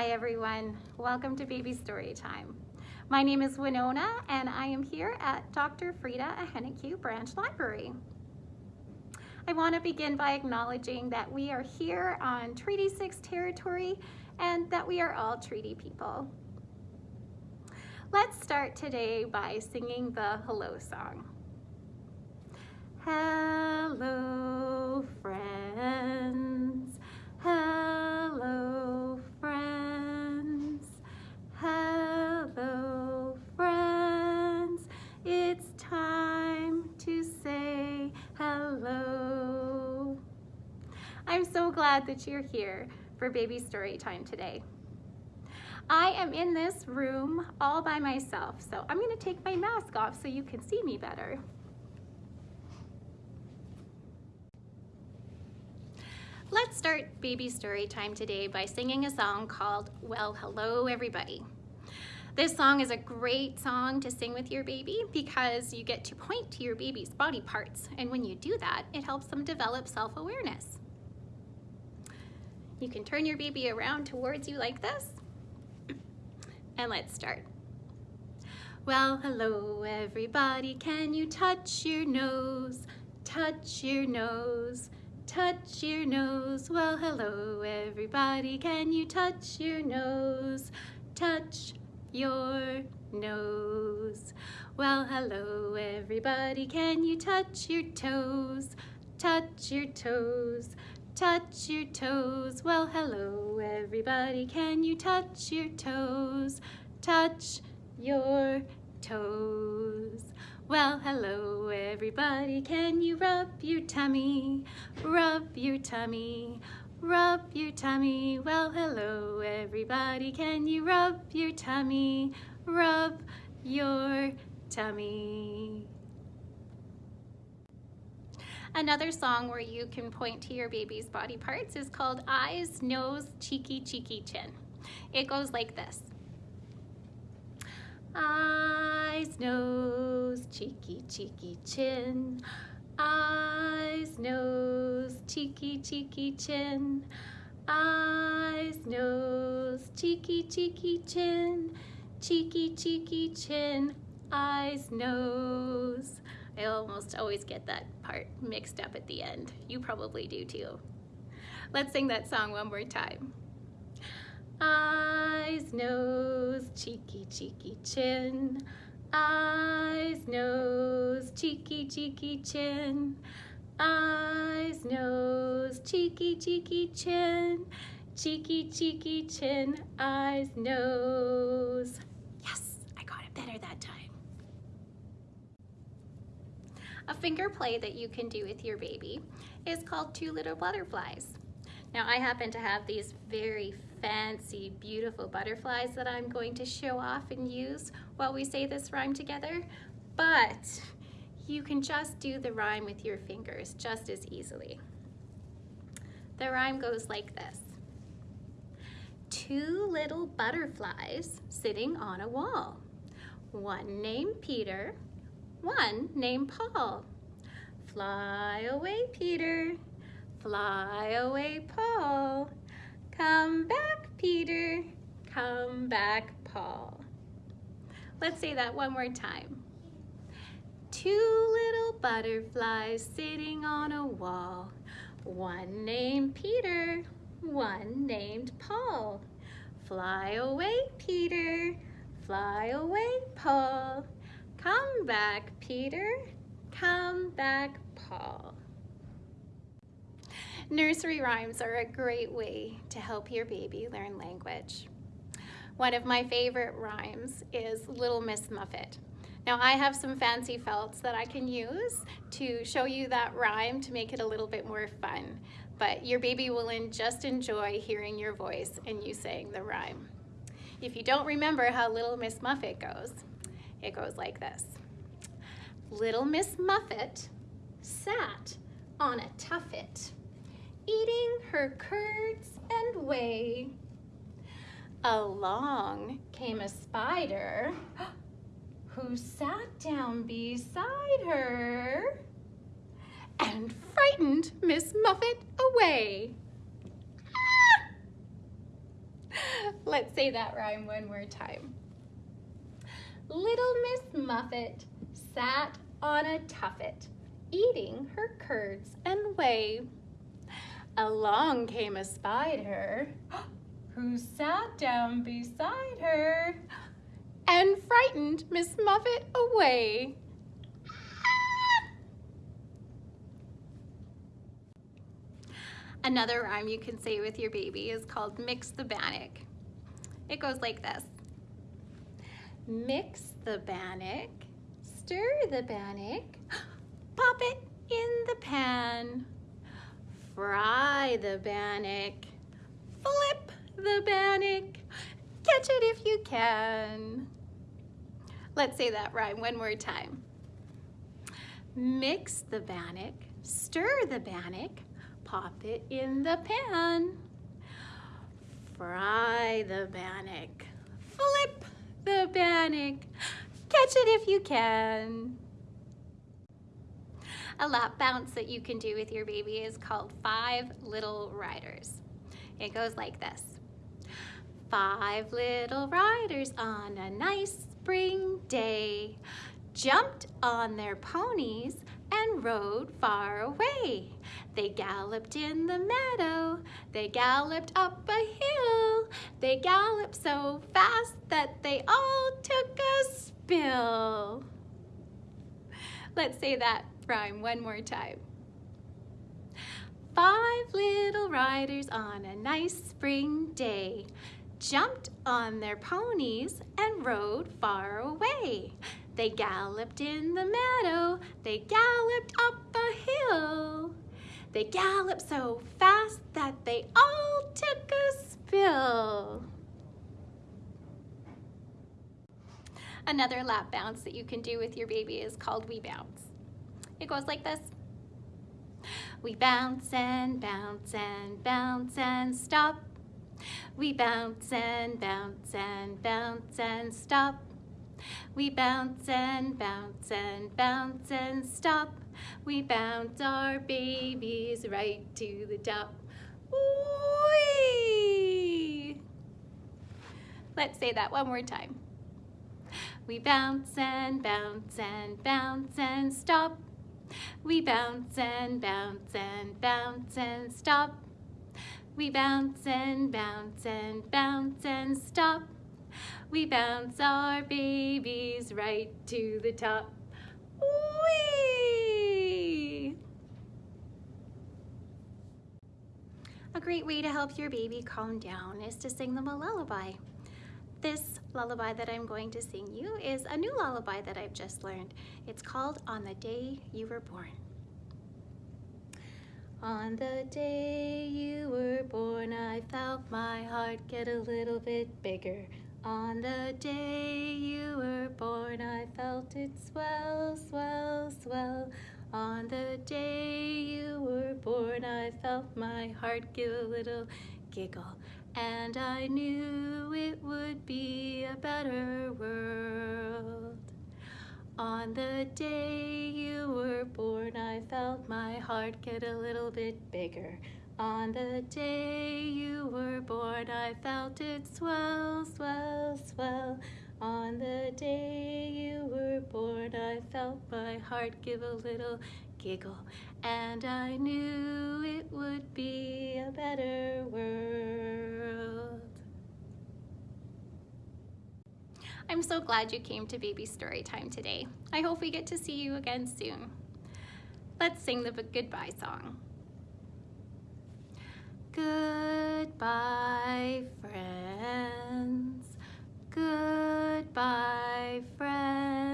Hi everyone, welcome to Baby Story Time. My name is Winona and I am here at Dr. Freda Ahenakew Branch Library. I want to begin by acknowledging that we are here on Treaty 6 territory and that we are all treaty people. Let's start today by singing the hello song. Hello, friends. Hello, friends. Hello, friends. It's time to say hello. I'm so glad that you're here for baby story time today. I am in this room all by myself, so I'm gonna take my mask off so you can see me better. Let's start baby story time today by singing a song called Well Hello Everybody. This song is a great song to sing with your baby because you get to point to your baby's body parts and when you do that, it helps them develop self-awareness. You can turn your baby around towards you like this and let's start. Well, hello everybody, can you touch your nose? Touch your nose touch your nose. Well, hello, everybody. Can you touch your nose? Touch your nose. Well, hello, everybody. Can you touch your toes? Touch your toes. Touch your toes. Well, hello, everybody. Can you touch your toes? Touch your toes. Well, hello everybody, can you rub your tummy? Rub your tummy, rub your tummy. Well, hello everybody, can you rub your tummy? Rub your tummy. Another song where you can point to your baby's body parts is called Eyes, Nose, Cheeky, Cheeky, Chin. It goes like this. Eyes, nose, cheeky, cheeky, chin. Eyes, nose, cheeky, cheeky, chin. Eyes, nose, cheeky, cheeky, chin. Cheeky, cheeky, chin. Eyes, nose. I almost always get that part mixed up at the end. You probably do too. Let's sing that song one more time eyes, nose, cheeky, cheeky, chin. Eyes, nose, cheeky, cheeky, chin. Eyes, nose, cheeky, cheeky, chin. Cheeky, cheeky, chin. Eyes, nose. Yes, I got it better that time. A finger play that you can do with your baby is called Two Little Butterflies. Now I happen to have these very fancy, beautiful butterflies that I'm going to show off and use while we say this rhyme together, but you can just do the rhyme with your fingers just as easily. The rhyme goes like this. Two little butterflies sitting on a wall. One named Peter, one named Paul. Fly away, Peter. Fly away, Paul. Come back, Peter. Come back, Paul. Let's say that one more time. Two little butterflies sitting on a wall. One named Peter, one named Paul. Fly away, Peter. Fly away, Paul. Come back, Peter. Come back, Paul. Nursery rhymes are a great way to help your baby learn language. One of my favorite rhymes is Little Miss Muffet. Now I have some fancy felts that I can use to show you that rhyme to make it a little bit more fun, but your baby will just enjoy hearing your voice and you saying the rhyme. If you don't remember how Little Miss Muffet goes, it goes like this. Little Miss Muffet sat on a tuffet eating her curds and whey. Along came a spider who sat down beside her and frightened Miss Muffet away. Ah! Let's say that rhyme one more time. Little Muffet sat on a tuffet, eating her curds and whey. Along came a spider, who sat down beside her and frightened Miss Muffet away. Another rhyme you can say with your baby is called mix the bannock. It goes like this. Mix the bannock, stir the bannock, pop it in the pan. Fry the bannock, flip the bannock, catch it if you can. Let's say that rhyme one more time. Mix the bannock, stir the bannock, pop it in the pan. Fry the bannock, bannock, catch it if you can. A lap bounce that you can do with your baby is called Five Little Riders. It goes like this. Five little riders on a nice spring day jumped on their ponies and rode far away. They galloped in the meadow, they galloped up a hill, they galloped so fast that they all took a spill. Let's say that rhyme one more time. Five little riders on a nice spring day jumped on their ponies and rode far away. They galloped in the meadow, they galloped up a hill. They galloped so fast that they all took a spill. Another lap bounce that you can do with your baby is called We Bounce. It goes like this. We bounce and bounce and bounce and stop. We bounce and bounce and bounce and stop. We bounce and bounce and bounce and stop. We bounce our babies right to the top. Whee! Let's say that one more time. We bounce and bounce and bounce and stop. We bounce and bounce and bounce and stop. We bounce and bounce and bounce and stop. We bounce our babies right to the top. A great way to help your baby calm down is to sing them a lullaby. This lullaby that I'm going to sing you is a new lullaby that I've just learned. It's called On the Day You Were Born. On the day you were born, I felt my heart get a little bit bigger. On the day you were born, I felt it swell, swell, swell. On the day you were born, I felt my heart give a little giggle. And I knew it would be a better world. On the day you were born, I felt my heart get a little bit bigger. On the day you were born, I felt it swell, swell, swell. On the day you were born, I felt my heart give a little giggle. And I knew it would be a better world. I'm so glad you came to Baby Story Time today. I hope we get to see you again soon. Let's sing the goodbye song. Goodbye, friends. Goodbye, friends.